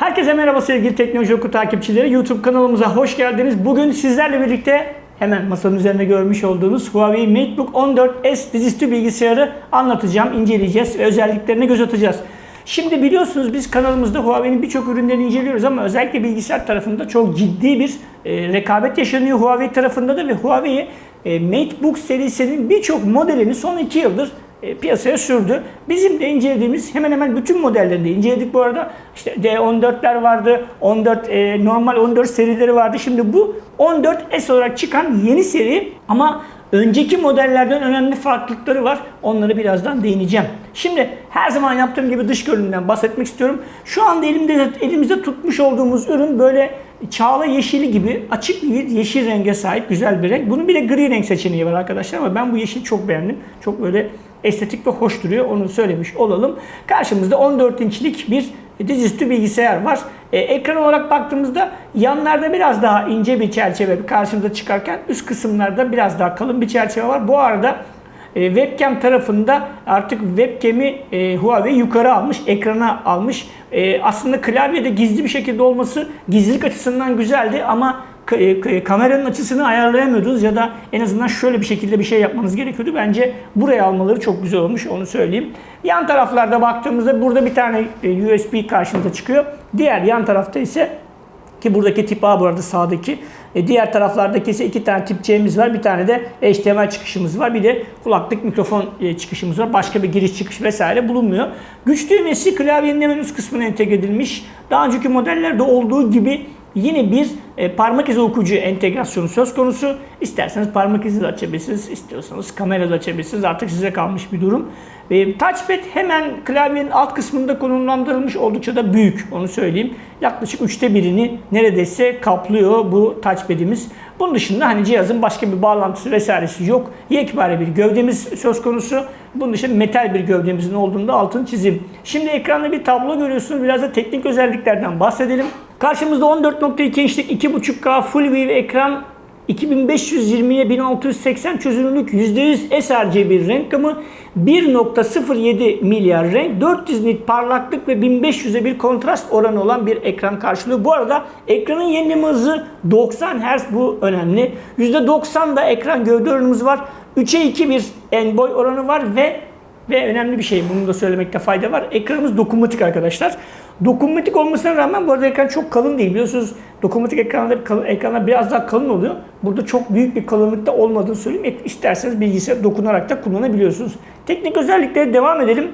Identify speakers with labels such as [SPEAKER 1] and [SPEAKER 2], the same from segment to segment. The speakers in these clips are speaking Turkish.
[SPEAKER 1] Herkese merhaba sevgili Teknoloji Oku takipçileri. YouTube kanalımıza hoş geldiniz. Bugün sizlerle birlikte hemen masanın üzerinde görmüş olduğunuz Huawei MateBook 14S dizüstü bilgisayarı anlatacağım, inceleyeceğiz ve özelliklerine göz atacağız. Şimdi biliyorsunuz biz kanalımızda Huawei'nin birçok ürünlerini inceliyoruz ama özellikle bilgisayar tarafında çok ciddi bir e, rekabet yaşanıyor Huawei tarafında da ve Huawei e, MateBook serisinin birçok modelini son 2 yıldır e, piyasaya sürdü. Bizim de incelediğimiz hemen hemen bütün modellerini de inceledik bu arada. İşte D14'ler vardı, 14 e, normal 14 serileri vardı. Şimdi bu 14S olarak çıkan yeni seri ama önceki modellerden önemli farklılıkları var. Onları birazdan değineceğim. Şimdi her zaman yaptığım gibi dış görünümden bahsetmek istiyorum. Şu anda elimde elimizde tutmuş olduğumuz ürün böyle çağla yeşili gibi açık bir yeşil renge sahip güzel bir renk. Bunun bir de gri renk seçeneği var arkadaşlar ama ben bu yeşili çok beğendim. Çok böyle estetik ve hoş duruyor. Onu söylemiş olalım. Karşımızda 14 inçlik bir dizüstü bilgisayar var. Ee, ekran olarak baktığımızda yanlarda biraz daha ince bir çerçeve karşımıza çıkarken üst kısımlarda biraz daha kalın bir çerçeve var. Bu arada e, webcam tarafında artık webcam'i e, Huawei yukarı almış, ekrana almış. E, aslında klavyede gizli bir şekilde olması gizlilik açısından güzeldi ama e, kameranın açısını ayarlayamıyordunuz ya da en azından şöyle bir şekilde bir şey yapmanız gerekiyordu. Bence buraya almaları çok güzel olmuş onu söyleyeyim. Yan taraflarda baktığımızda burada bir tane e, USB karşımıza çıkıyor. Diğer yan tarafta ise ki buradaki tip A bu arada sağdaki. E diğer taraflardaki ise iki tane tip C'miz var. Bir tane de HDMI çıkışımız var. Bir de kulaklık mikrofon e, çıkışımız var. Başka bir giriş çıkış vesaire bulunmuyor. Güç düğmesi klavyenin hemen üst kısmına entegre edilmiş. Daha önceki modellerde olduğu gibi Yine bir e, parmak izi okuyucu entegrasyonu söz konusu. İsterseniz parmak izi de açabilirsiniz, istiyorsanız kamera da açabilirsiniz. Artık size kalmış bir durum. E, touchpad hemen klavyenin alt kısmında konumlandırılmış oldukça da büyük onu söyleyeyim. Yaklaşık üçte birini neredeyse kaplıyor bu touchpad'imiz. Bunun dışında hani cihazın başka bir bağlantısı vesairesi yok. Yekpare bir gövdemiz söz konusu. Bunun dışında metal bir gövdemizin olduğunda altını çizeyim. Şimdi ekranda bir tablo görüyorsunuz. Biraz da teknik özelliklerden bahsedelim. Karşımızda 14.2 inçlik 2.5K Full View ekran 2520'ye 1680 çözünürlük %100 sRGB renk gamı 1.07 milyar renk 400 nit parlaklık ve 1500'e bir kontrast oranı olan bir ekran karşılıyor. Bu arada ekranın yenileme hızı 90 Hz bu önemli. %90 da ekran gövde oranımız var. 3'e 2 bir en boy oranı var ve ve önemli bir şey bunu da söylemekte fayda var. Ekranımız dokunmatik arkadaşlar. Dokunmatik olmasına rağmen bu arada ekran çok kalın değil. Biliyorsunuz dokunmatik ekranlar, kalın, ekranlar biraz daha kalın oluyor. Burada çok büyük bir kalınlıkta olmadığını söyleyeyim. İsterseniz bilgisayar dokunarak da kullanabiliyorsunuz. Teknik özelliklere devam edelim.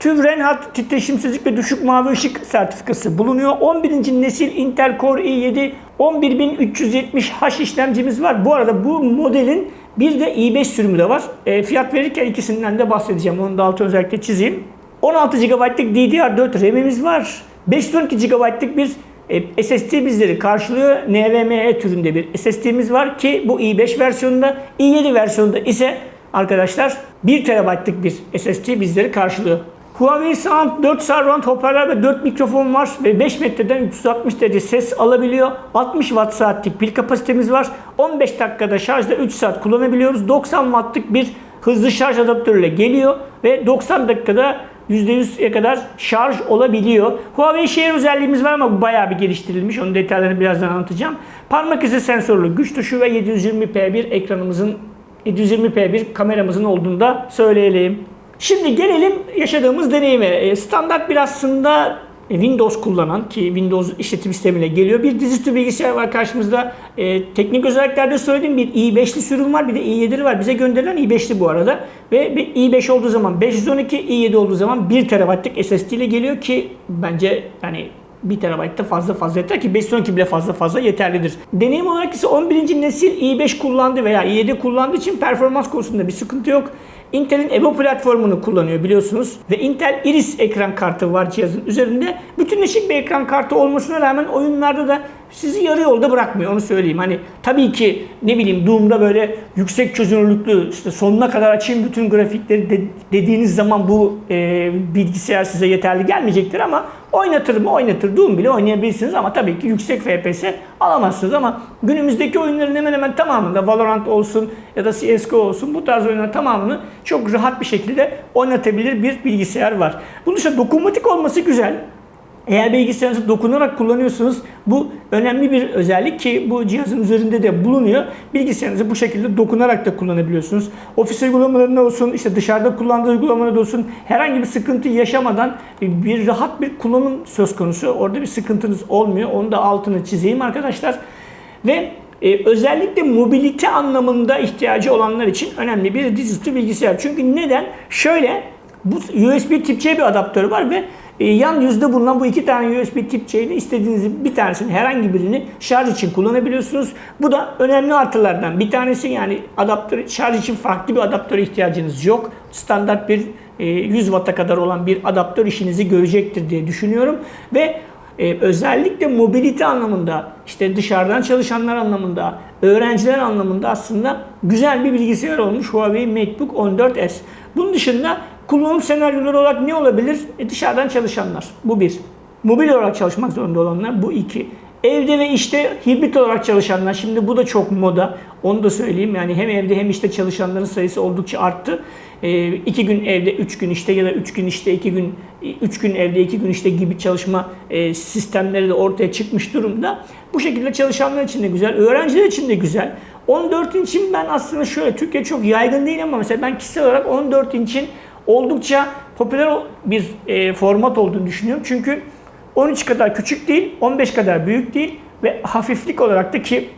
[SPEAKER 1] TÜV Reinhardt titreşimsizlik ve düşük mavi ışık sertifikası bulunuyor. 11. nesil Intel Core i7 11370H işlemcimiz var. Bu arada bu modelin bir de i5 sürümü de var. E, fiyat verirken ikisinden de bahsedeceğim. Onu da altı özellikle çizeyim. 16 GB'lık DDR4 RAM'imiz var. 512 GB'lık bir e, SSD bizleri karşılıyor. NVMe türünde bir SSD'miz var ki bu i5 versiyonunda, i7 versiyonunda ise arkadaşlar 1 TB'lık bir SSD bizleri karşılıyor. Huawei Sound 4 surround hoparlör ve 4 mikrofon var ve 5 metreden 360 derece ses alabiliyor. 60 watt saatlik pil kapasitemiz var. 15 dakikada şarjda 3 saat kullanabiliyoruz. 90 wattlık bir hızlı şarj adaptörüyle geliyor ve 90 dakikada %100'e kadar şarj olabiliyor. Huawei Share özelliğimiz var ama bu bayağı bir geliştirilmiş. Onun detaylarını birazdan anlatacağım. Parmak izi sensörlü güç tuşu ve 720p bir ekranımızın 720p bir kameramızın olduğunu da söyleyelim. Şimdi gelelim yaşadığımız deneyime. E, standart bir aslında e, Windows kullanan ki Windows işletim sistemiyle geliyor. Bir dizüstü bilgisayar var karşımızda. E, teknik özelliklerde söylediğim bir i5'li sürüm var. Bir de i7'li var. Bize gönderilen i5'li bu arada. Ve bir i5 olduğu zaman 512, i7 olduğu zaman 1 TB'lık SSD ile geliyor ki bence yani 1 TB'da fazla fazla yeter ki 512 bile fazla fazla yeterlidir. Deneyim olarak ise 11. nesil i5 kullandı veya i7 kullandığı için performans konusunda bir sıkıntı yok. Intel'in Evo platformunu kullanıyor biliyorsunuz. Ve Intel Iris ekran kartı var cihazın üzerinde. Bütünleşik bir ekran kartı olmasına rağmen oyunlarda da sizi yarı yolda bırakmıyor onu söyleyeyim. Hani tabii ki ne bileyim Doom'da böyle yüksek çözünürlüklü işte sonuna kadar açayım bütün grafikleri de, dediğiniz zaman bu e, bilgisayar size yeterli gelmeyecektir ama oynatır mı oynatır. Doom bile oynayabilirsiniz ama tabii ki yüksek FPS alamazsınız ama günümüzdeki oyunların hemen hemen tamamında Valorant olsun ya da CSGO olsun bu tarz oyunların tamamını çok rahat bir şekilde oynatabilir bir bilgisayar var. Bunun dışında dokunmatik olması güzel. Eğer bilgisayarınızı dokunarak kullanıyorsanız bu önemli bir özellik ki bu cihazın üzerinde de bulunuyor. Bilgisayarınızı bu şekilde dokunarak da kullanabiliyorsunuz. Ofis uygulamalarında olsun, işte dışarıda kullandığı uygulamalarda olsun herhangi bir sıkıntı yaşamadan bir, rahat bir kullanım söz konusu. Orada bir sıkıntınız olmuyor. Onu da altını çizeyim arkadaşlar. Ve e, özellikle mobilite anlamında ihtiyacı olanlar için önemli bir dizüstü bilgisayar. Çünkü neden? Şöyle bu USB tip C bir adaptörü var ve e, yan yüzde bulunan bu iki tane USB tip C ile istediğiniz bir tanesini herhangi birini şarj için kullanabiliyorsunuz. Bu da önemli artılardan bir tanesi yani adaptör şarj için farklı bir adaptöre ihtiyacınız yok. Standart bir e, 100 Watt'a kadar olan bir adaptör işinizi görecektir diye düşünüyorum ve ee, özellikle mobilite anlamında, işte dışarıdan çalışanlar anlamında, öğrenciler anlamında aslında güzel bir bilgisayar olmuş Huawei MateBook 14S. Bunun dışında kullanım senaryoları olarak ne olabilir? E, dışarıdan çalışanlar. Bu bir. Mobil olarak çalışmak zorunda olanlar. Bu iki. Evde ve işte hibrit olarak çalışanlar. Şimdi bu da çok moda. Onu da söyleyeyim. Yani hem evde hem işte çalışanların sayısı oldukça arttı. E, iki gün evde, üç gün işte ya da üç gün işte, iki gün, üç gün evde, iki gün işte gibi çalışma e, sistemleri de ortaya çıkmış durumda. Bu şekilde çalışanlar için de güzel, öğrenciler için de güzel. 14 inçin ben aslında şöyle, Türkiye çok yaygın değil ama mesela ben kişisel olarak 14 inçin oldukça popüler bir e, format olduğunu düşünüyorum. Çünkü 13 kadar küçük değil, 15 kadar büyük değil ve hafiflik olarak da ki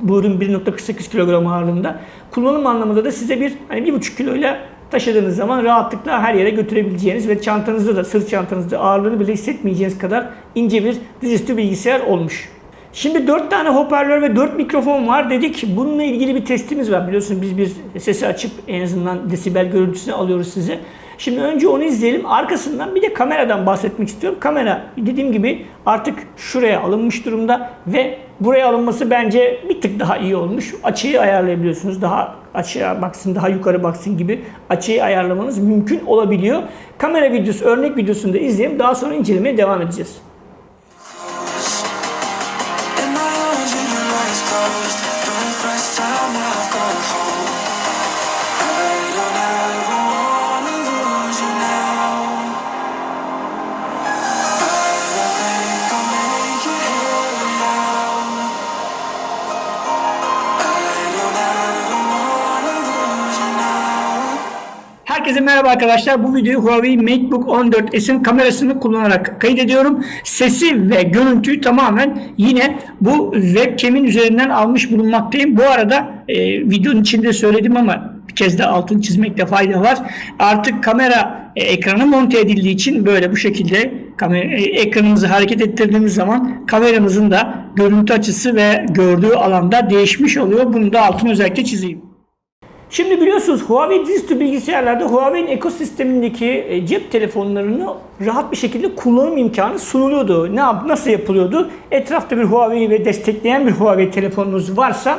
[SPEAKER 1] bu ürün 1.48 kilogram ağırlığında. Kullanım anlamında da size bir hani 1.5 kiloyla taşıdığınız zaman rahatlıkla her yere götürebileceğiniz ve çantanızda da sırt çantanızda ağırlığını bile hissetmeyeceğiniz kadar ince bir dizüstü bilgisayar olmuş. Şimdi 4 tane hoparlör ve 4 mikrofon var dedik. Bununla ilgili bir testimiz var. Biliyorsunuz biz bir sesi açıp en azından desibel görüntüsünü alıyoruz size. Şimdi önce onu izleyelim. Arkasından bir de kameradan bahsetmek istiyorum. Kamera dediğim gibi artık şuraya alınmış durumda ve buraya alınması bence bir tık daha iyi olmuş. Açıyı ayarlayabiliyorsunuz. Daha açıya baksın, daha yukarı baksın gibi açıyı ayarlamanız mümkün olabiliyor. Kamera videosu, örnek videosunu da izleyelim. Daha sonra incelemeye devam edeceğiz.
[SPEAKER 2] Closed the first time I've gone
[SPEAKER 1] Herkese merhaba arkadaşlar. Bu videoyu Huawei MateBook 14S'in kamerasını kullanarak kaydediyorum. Sesi ve görüntüyü tamamen yine bu webcam'in üzerinden almış bulunmaktayım. Bu arada e, videonun içinde söyledim ama bir kez de altını çizmekte fayda var. Artık kamera e, ekranı monte edildiği için böyle bu şekilde kamera, e, ekranımızı hareket ettirdiğimiz zaman kameramızın da görüntü açısı ve gördüğü alanda değişmiş oluyor. Bunu da altını özellikle çizeyim. Şimdi biliyorsunuz Huawei dizüstü bilgisayarlarda Huawei'nin ekosistemindeki e, cep telefonlarını rahat bir şekilde kullanım imkanı sunuluyordu. Ne yap, nasıl yapılıyordu? Etrafta bir Huawei ve destekleyen bir Huawei telefonunuz varsa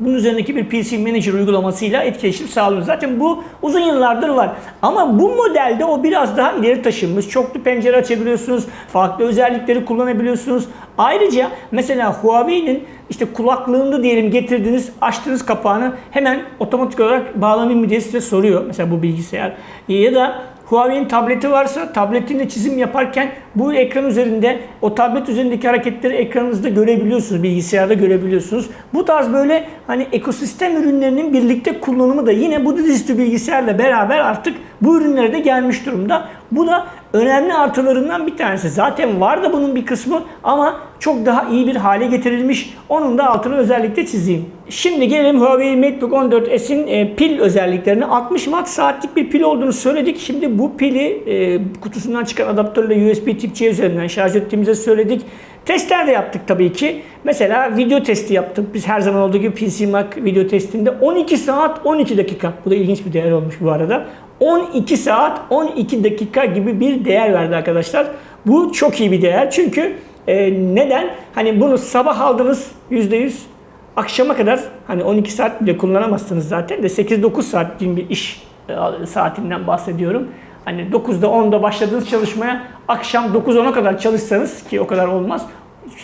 [SPEAKER 1] bunun üzerindeki bir PC Manager uygulamasıyla etkileşim sağlıyor. Zaten bu uzun yıllardır var. Ama bu modelde o biraz daha ileri taşınmış. Çoklu pencere açabiliyorsunuz. Farklı özellikleri kullanabiliyorsunuz. Ayrıca mesela Huawei'nin işte kulaklığında diyelim getirdiğiniz, açtığınız kapağını hemen otomatik olarak bağlanayım mı diye size soruyor. Mesela bu bilgisayar. Ya da Huawei'nin tableti varsa tabletinde çizim yaparken bu ekran üzerinde o tablet üzerindeki hareketleri ekranınızda görebiliyorsunuz, bilgisayarda görebiliyorsunuz. Bu tarz böyle hani ekosistem ürünlerinin birlikte kullanımı da yine bu dizüstü bilgisayarla beraber artık bu ürünlere de gelmiş durumda. Bu da önemli artılarından bir tanesi. Zaten var da bunun bir kısmı ama çok daha iyi bir hale getirilmiş. Onun da altını özellikle çizeyim. Şimdi gelelim Huawei MateBook 14S'in e, pil özelliklerine. 60 watt saatlik bir pil olduğunu söyledik. Şimdi bu pili e, kutusundan çıkan adaptörle USB tip C üzerinden şarj ettiğimizi söyledik. Testler de yaptık tabii ki. Mesela video testi yaptık. Biz her zaman olduğu gibi PC Mac video testinde 12 saat 12 dakika. Bu da ilginç bir değer olmuş bu arada. 12 saat 12 dakika gibi bir değer verdi arkadaşlar. Bu çok iyi bir değer çünkü e, neden? Hani bunu sabah aldınız %100 akşama kadar hani 12 saat bile kullanamazsınız zaten de 8-9 saat gibi bir iş e, saatinden bahsediyorum. Hani 9'da 10'da başladığınız çalışmaya akşam 9-10'a kadar çalışsanız ki o kadar olmaz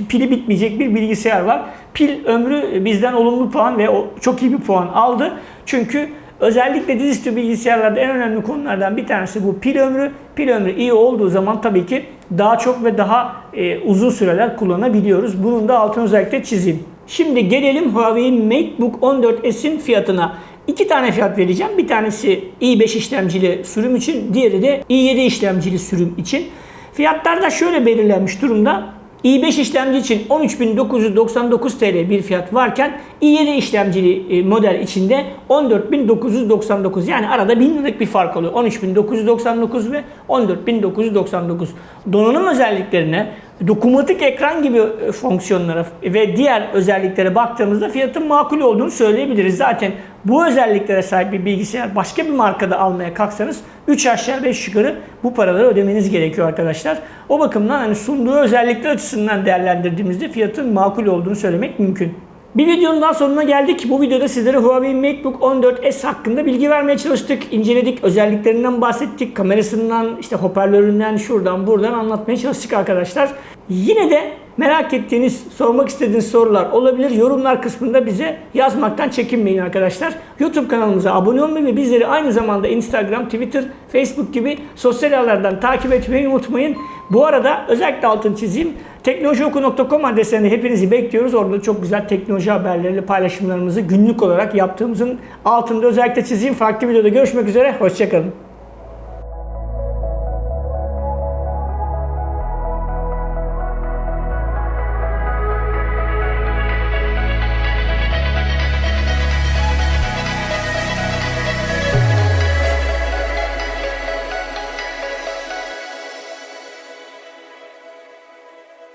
[SPEAKER 1] pili bitmeyecek bir bilgisayar var. Pil ömrü bizden olumlu puan ve çok iyi bir puan aldı. Çünkü Özellikle dizüstü bilgisayarlarda en önemli konulardan bir tanesi bu pil ömrü. Pil ömrü iyi olduğu zaman tabii ki daha çok ve daha e, uzun süreler kullanabiliyoruz. Bunun da altını özellikle çizeyim. Şimdi gelelim Huawei MateBook 14S'in fiyatına. İki tane fiyat vereceğim. Bir tanesi i5 işlemcili sürüm için, diğeri de i7 işlemcili sürüm için. Fiyatlar da şöyle belirlenmiş durumda. i5 işlemci için 13.999 TL bir fiyat varken i7 işlemcili e, model içinde 14.999 yani arada 1000 liralık bir fark oluyor. 13.999 ve 14.999. Donanım özelliklerine, dokunmatik ekran gibi e, fonksiyonlara ve diğer özelliklere baktığımızda fiyatın makul olduğunu söyleyebiliriz. Zaten bu özelliklere sahip bir bilgisayar başka bir markada almaya kalksanız 3 aşağı 5 yukarı bu paraları ödemeniz gerekiyor arkadaşlar. O bakımdan hani sunduğu özellikler açısından değerlendirdiğimizde fiyatın makul olduğunu söylemek mümkün. Bir videonun daha sonuna geldik. Bu videoda sizlere Huawei MateBook 14S hakkında bilgi vermeye çalıştık. İnceledik, özelliklerinden bahsettik, kamerasından, işte hoparlöründen, şuradan buradan anlatmaya çalıştık arkadaşlar. Yine de merak ettiğiniz, sormak istediğiniz sorular olabilir. Yorumlar kısmında bize yazmaktan çekinmeyin arkadaşlar. YouTube kanalımıza abone olmayı ve bizleri aynı zamanda Instagram, Twitter, Facebook gibi sosyal ağlardan takip etmeyi unutmayın. Bu arada özellikle altını çizeyim. Teknolojioku.com adreslerinde hepinizi bekliyoruz. Orada çok güzel teknoloji haberleriyle paylaşımlarımızı günlük olarak yaptığımızın altında özellikle çizeyim. Farklı videoda görüşmek üzere. Hoşçakalın.